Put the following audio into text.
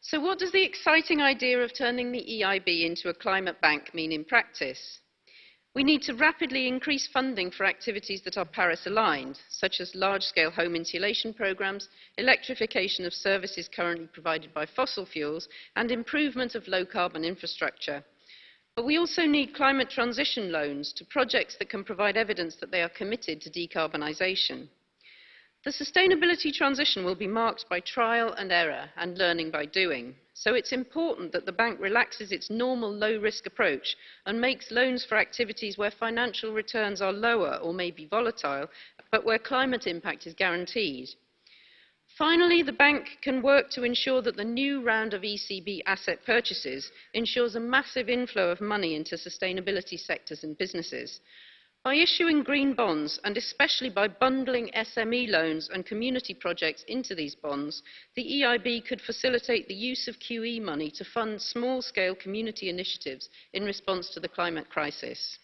So what does the exciting idea of turning the EIB into a climate bank mean in practice? We need to rapidly increase funding for activities that are Paris aligned, such as large-scale home insulation programmes, electrification of services currently provided by fossil fuels, and improvement of low-carbon infrastructure. But we also need climate transition loans to projects that can provide evidence that they are committed to decarbonisation. The sustainability transition will be marked by trial and error and learning by doing. So it's important that the bank relaxes its normal low-risk approach and makes loans for activities where financial returns are lower or may be volatile, but where climate impact is guaranteed. Finally, the bank can work to ensure that the new round of ECB asset purchases ensures a massive inflow of money into sustainability sectors and businesses. By issuing green bonds, and especially by bundling SME loans and community projects into these bonds, the EIB could facilitate the use of QE money to fund small-scale community initiatives in response to the climate crisis.